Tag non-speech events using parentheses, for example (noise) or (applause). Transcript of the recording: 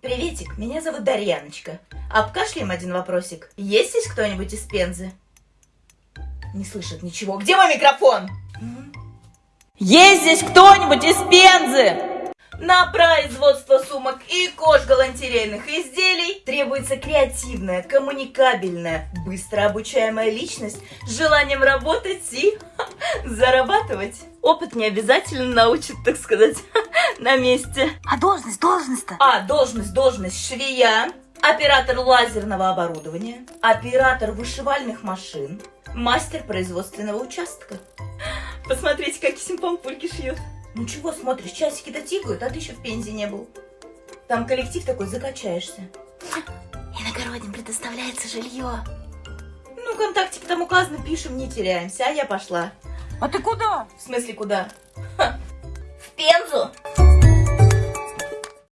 Приветик, меня зовут Дарьяночка. Обкашляем один вопросик. Есть здесь кто-нибудь из Пензы? Не слышит ничего. Где мой микрофон? Есть здесь кто-нибудь из Пензы? На производство сумок и кож галантерейных изделий требуется креативная, коммуникабельная, быстро обучаемая личность с желанием работать и зарабатывать. Опыт не обязательно научит, так сказать, (laughs) на месте. А должность, должность-то? А, должность, должность швея, оператор лазерного оборудования, оператор вышивальных машин, мастер производственного участка. Посмотрите, какие симпампульки шьют. Ну чего смотришь, часики-то тикают, а ты еще в Пензе не был. Там коллектив такой, закачаешься. Иногородним предоставляется жилье. Ну, контактики там указано, пишем, не теряемся, а я пошла. А ты куда? В смысле, куда? Ха, В Пензу.